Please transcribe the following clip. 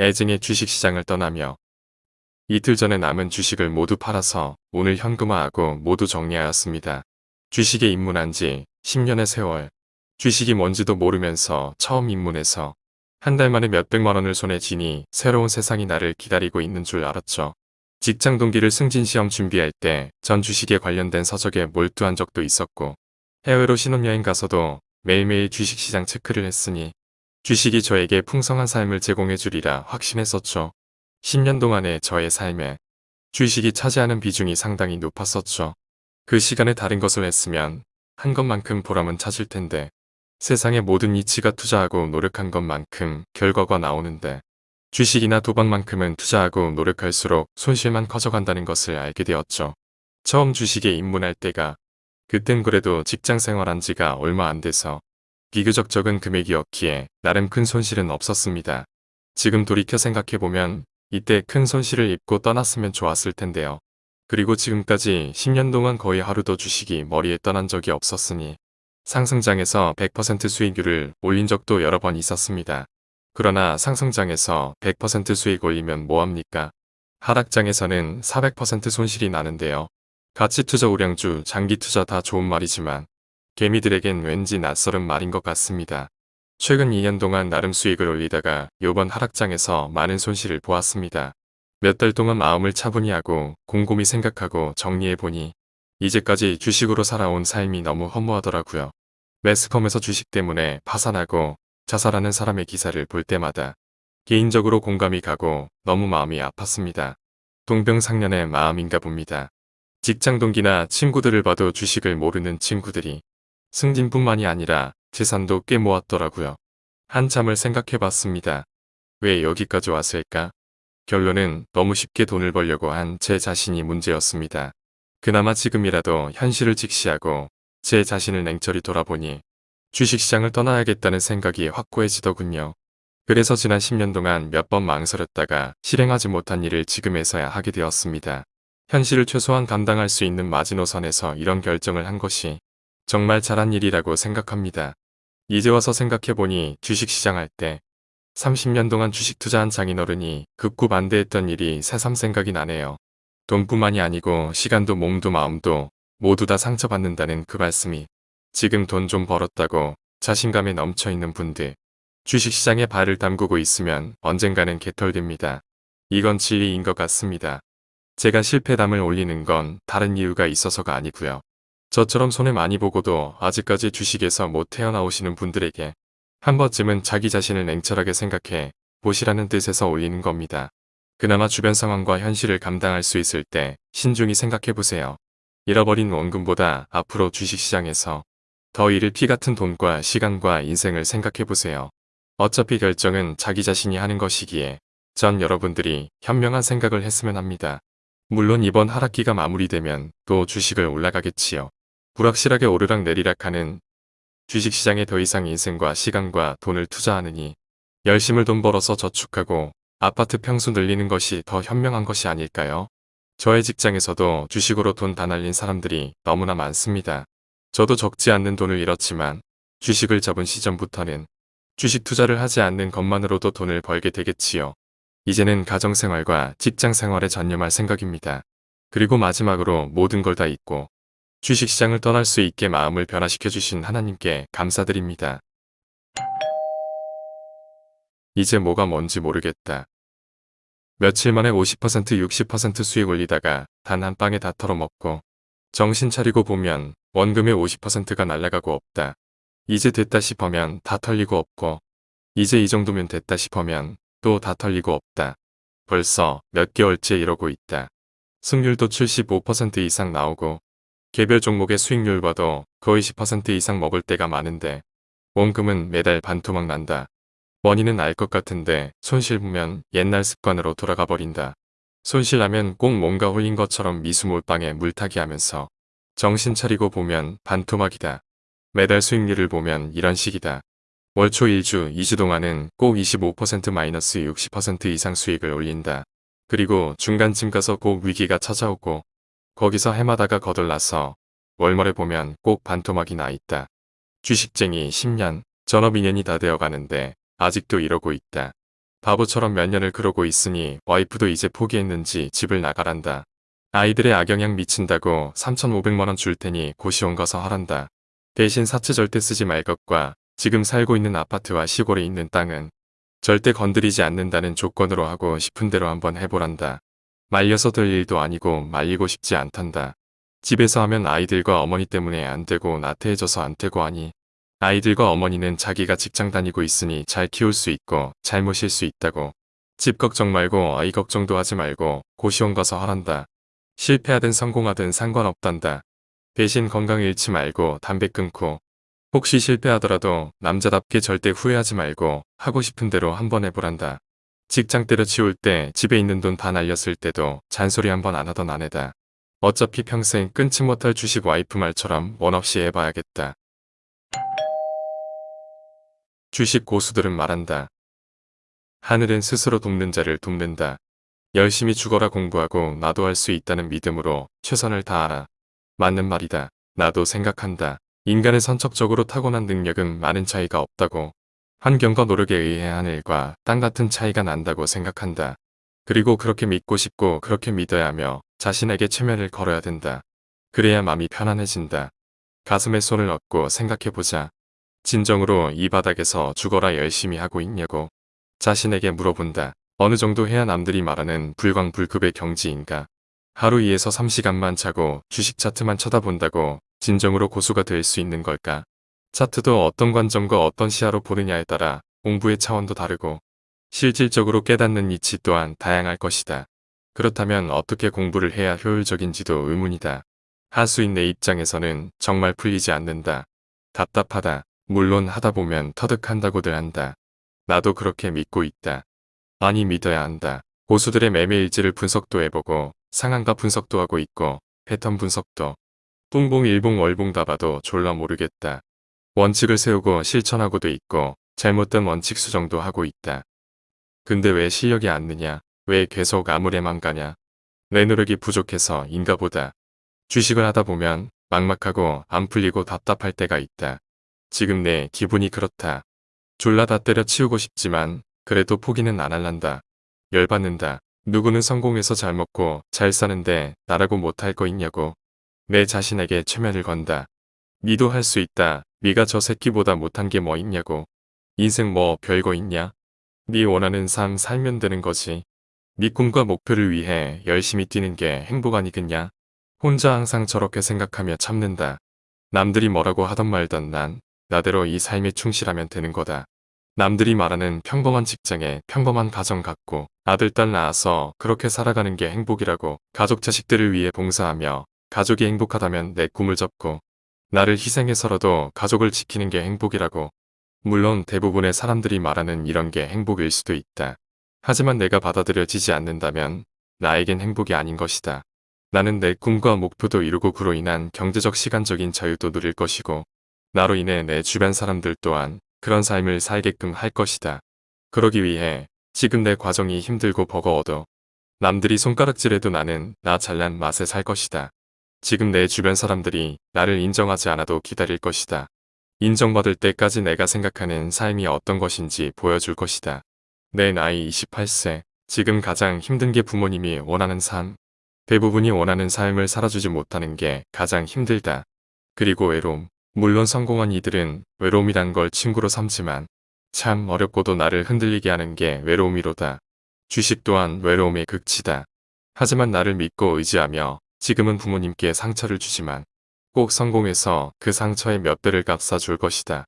애증의 주식시장을 떠나며 이틀 전에 남은 주식을 모두 팔아서 오늘 현금화하고 모두 정리하였습니다. 주식에 입문한 지 10년의 세월, 주식이 뭔지도 모르면서 처음 입문해서 한 달 만에 몇백만 원을 손에 쥐니 새로운 세상이 나를 기다리고 있는 줄 알았죠. 직장 동기를 승진시험 준비할 때 전 주식에 관련된 서적에 몰두한 적도 있었고 해외로 신혼여행 가서도 매일매일 주식시장 체크를 했으니 주식이 저에게 풍성한 삶을 제공해 주리라 확신했었죠. 10년 동안의 저의 삶에 주식이 차지하는 비중이 상당히 높았었죠. 그 시간에 다른 것을 했으면 한 것만큼 보람은 찾을 텐데 세상의 모든 이치가 투자하고 노력한 것만큼 결과가 나오는데 주식이나 도박만큼은 투자하고 노력할수록 손실만 커져간다는 것을 알게 되었죠. 처음 주식에 입문할 때가 그땐 그래도 직장 생활한 지가 얼마 안 돼서 비교적 적은 금액이었기에 나름 큰 손실은 없었습니다. 지금 돌이켜 생각해보면 이때 큰 손실을 입고 떠났으면 좋았을 텐데요. 그리고 지금까지 10년 동안 거의 하루도 주식이 머리에 떠난 적이 없었으니 상승장에서 100% 수익률을 올린 적도 여러 번 있었습니다. 그러나 상승장에서 100% 수익 올리면 뭐합니까? 하락장에서는 400% 손실이 나는데요. 가치투자 우량주, 장기투자 다 좋은 말이지만 개미들에겐 왠지 낯설은 말인 것 같습니다. 최근 2년 동안 나름 수익을 올리다가 요번 하락장에서 많은 손실을 보았습니다. 몇 달 동안 마음을 차분히 하고 곰곰이 생각하고 정리해보니 이제까지 주식으로 살아온 삶이 너무 허무하더라고요. 매스컴에서 주식 때문에 파산하고 자살하는 사람의 기사를 볼 때마다 개인적으로 공감이 가고 너무 마음이 아팠습니다. 동병상련의 마음인가 봅니다. 직장 동기나 친구들을 봐도 주식을 모르는 친구들이 승진뿐만이 아니라 재산도 꽤 모았더라고요. 한참을 생각해봤습니다. 왜 여기까지 왔을까? 결론은 너무 쉽게 돈을 벌려고 한 제 자신이 문제였습니다. 그나마 지금이라도 현실을 직시하고 제 자신을 냉철히 돌아보니 주식시장을 떠나야겠다는 생각이 확고해지더군요. 그래서 지난 10년 동안 몇 번 망설였다가 실행하지 못한 일을 지금에서야 하게 되었습니다. 현실을 최소한 감당할 수 있는 마지노선에서 이런 결정을 한 것이 정말 잘한 일이라고 생각합니다. 이제 와서 생각해보니 주식시장 할 때 30년 동안 주식 투자한 장인어른이 극구 반대했던 일이 새삼 생각이 나네요. 돈뿐만이 아니고 시간도 몸도 마음도 모두 다 상처받는다는 그 말씀이 지금 돈 좀 벌었다고 자신감에 넘쳐있는 분들 주식시장에 발을 담그고 있으면 언젠가는 개털됩니다. 이건 진리인 것 같습니다. 제가 실패담을 올리는 건 다른 이유가 있어서가 아니고요. 저처럼 손해 많이 보고도 아직까지 주식에서 못 태어나오시는 분들에게 한 번쯤은 자기 자신을 냉철하게 생각해 보시라는 뜻에서 올리는 겁니다. 그나마 주변 상황과 현실을 감당할 수 있을 때 신중히 생각해보세요. 잃어버린 원금보다 앞으로 주식시장에서 더 잃을 피 같은 돈과 시간과 인생을 생각해보세요. 어차피 결정은 자기 자신이 하는 것이기에 전 여러분들이 현명한 생각을 했으면 합니다. 물론 이번 하락기가 마무리되면 또 주식을 올라가겠지요. 불확실하게 오르락 내리락 하는 주식시장에 더 이상 인생과 시간과 돈을 투자하느니 열심을 돈 벌어서 저축하고 아파트 평수 늘리는 것이 더 현명한 것이 아닐까요? 저의 직장에서도 주식으로 돈 다 날린 사람들이 너무나 많습니다. 저도 적지 않는 돈을 잃었지만 주식을 잡은 시점부터는 주식 투자를 하지 않는 것만으로도 돈을 벌게 되겠지요. 이제는 가정생활과 직장생활에 전념할 생각입니다. 그리고 마지막으로 모든 걸 다 잊고 주식시장을 떠날 수 있게 마음을 변화시켜 주신 하나님께 감사드립니다. 이제 뭐가 뭔지 모르겠다. 며칠 만에 50% 60% 수익 올리다가 단한 방에 다 털어먹고 정신 차리고 보면 원금의 50%가 날아가고 없다. 이제 됐다 싶으면 다 털리고 없고 이제 이 정도면 됐다 싶으면 또 다 털리고 없다. 벌써 몇 개월째 이러고 있다. 승률도 75% 이상 나오고 개별 종목의 수익률 봐도 거의 10% 이상 먹을 때가 많은데 원금은 매달 반토막 난다. 원인은 알 것 같은데 손실 보면 옛날 습관으로 돌아가 버린다. 손실나면 꼭 뭔가 홀린 것처럼 미수몰빵에 물타기 하면서 정신 차리고 보면 반토막이다. 매달 수익률을 보면 이런 식이다. 월초 1주, 2주 동안은 꼭 25% 마이너스 60% 이상 수익을 올린다. 그리고 중간쯤 가서 꼭 위기가 찾아오고 거기서 해마다가 거들나서 월말에 보면 꼭 반토막이 나 있다. 주식쟁이 10년, 전업 2년이 다 되어 가는데 아직도 이러고 있다. 바보처럼 몇 년을 그러고 있으니 와이프도 이제 포기했는지 집을 나가란다. 아이들의 악영향 미친다고 3,500만원 줄 테니 고시원 가서 하란다. 대신 사채 절대 쓰지 말 것과 지금 살고 있는 아파트와 시골에 있는 땅은 절대 건드리지 않는다는 조건으로 하고 싶은 대로 한번 해보란다. 말려서 될 일도 아니고 말리고 싶지 않단다. 집에서 하면 아이들과 어머니 때문에 안 되고 나태해져서 안 되고 하니 아이들과 어머니는 자기가 직장 다니고 있으니 잘 키울 수 있고 잘 모실 수 있다고 집 걱정 말고 아이 걱정도 하지 말고 고시원 가서 하란다. 실패하든 성공하든 상관없단다. 대신 건강 잃지 말고 담배 끊고 혹시 실패하더라도 남자답게 절대 후회하지 말고 하고 싶은 대로 한번 해보란다. 직장 때려치울 때 집에 있는 돈다 날렸을 때도 잔소리 한번 안 하던 아내다. 어차피 평생 끊지 못할 주식 와이프 말처럼 원 없이 해봐야겠다. 주식 고수들은 말한다. 하늘은 스스로 돕는 자를 돕는다. 열심히 죽어라 공부하고 나도 할 수 있다는 믿음으로 최선을 다하라. 맞는 말이다. 나도 생각한다. 인간의 선척적으로 타고난 능력은 많은 차이가 없다고. 환경과 노력에 의해 하늘과 땅 같은 차이가 난다고 생각한다. 그리고 그렇게 믿고 싶고 그렇게 믿어야 하며 자신에게 최면을 걸어야 된다. 그래야 마음이 편안해진다. 가슴에 손을 얹고 생각해보자. 진정으로 이 바닥에서 죽어라 열심히 하고 있냐고 자신에게 물어본다. 어느 정도 해야 남들이 말하는 불광불급의 경지인가. 하루 2에서 3시간만 자고 주식 차트만 쳐다본다고 진정으로 고수가 될 수 있는 걸까? 차트도 어떤 관점과 어떤 시야로 보느냐에 따라 공부의 차원도 다르고 실질적으로 깨닫는 이치 또한 다양할 것이다. 그렇다면 어떻게 공부를 해야 효율적인지도 의문이다. 하수인 내 입장에서는 정말 풀리지 않는다. 답답하다. 물론 하다 보면 터득한다고들 한다. 나도 그렇게 믿고 있다. 아니 믿어야 한다. 고수들의 매매일지를 분석도 해보고 상한가 분석도 하고 있고 패턴 분석도 똥봉 일봉 월봉 다 봐도 졸라 모르겠다. 원칙을 세우고 실천하고도 있고 잘못된 원칙 수정도 하고 있다. 근데 왜 실력이 안 느냐? 왜 계속 아무래만 가냐? 내 노력이 부족해서 인가 보다. 주식을 하다 보면 막막하고 안 풀리고 답답할 때가 있다. 지금 내 기분이 그렇다. 졸라 다 때려치우고 싶지만 그래도 포기는 안 할란다. 열받는다. 누구는 성공해서 잘 먹고 잘 사는데 나라고 못할 거 있냐고. 내 자신에게 최면을 건다. 니도 할 수 있다. 니가 저 새끼보다 못한 게 뭐 있냐고. 인생 뭐 별거 있냐? 니 원하는 삶 살면 되는 거지. 니 꿈과 목표를 위해 열심히 뛰는 게 행복 아니겠냐? 혼자 항상 저렇게 생각하며 참는다. 남들이 뭐라고 하던 말던 난 나대로 이 삶에 충실하면 되는 거다. 남들이 말하는 평범한 직장에 평범한 가정 갖고 아들 딸 낳아서 그렇게 살아가는 게 행복이라고 가족 자식들을 위해 봉사하며 가족이 행복하다면 내 꿈을 접고 나를 희생해서라도 가족을 지키는 게 행복이라고 물론 대부분의 사람들이 말하는 이런 게 행복일 수도 있다. 하지만 내가 받아들여지지 않는다면 나에겐 행복이 아닌 것이다. 나는 내 꿈과 목표도 이루고 그로 인한 경제적 시간적인 자유도 누릴 것이고 나로 인해 내 주변 사람들 또한 그런 삶을 살게끔 할 것이다. 그러기 위해 지금 내 과정이 힘들고 버거워도 남들이 손가락질해도 나는 나 잘난 맛에 살 것이다. 지금 내 주변 사람들이 나를 인정하지 않아도 기다릴 것이다. 인정받을 때까지 내가 생각하는 삶이 어떤 것인지 보여줄 것이다. 내 나이 28세, 지금 가장 힘든 게 부모님이 원하는 삶. 대부분이 원하는 삶을 살아주지 못하는 게 가장 힘들다. 그리고 외로움. 물론 성공한 이들은 외로움이란 걸 친구로 삼지만 참 어렵고도 나를 흔들리게 하는 게 외로움이로다. 주식 또한 외로움의 극치다. 하지만 나를 믿고 의지하며 지금은 부모님께 상처를 주지만 꼭 성공해서 그 상처의 몇 배를 갚아줄 것이다.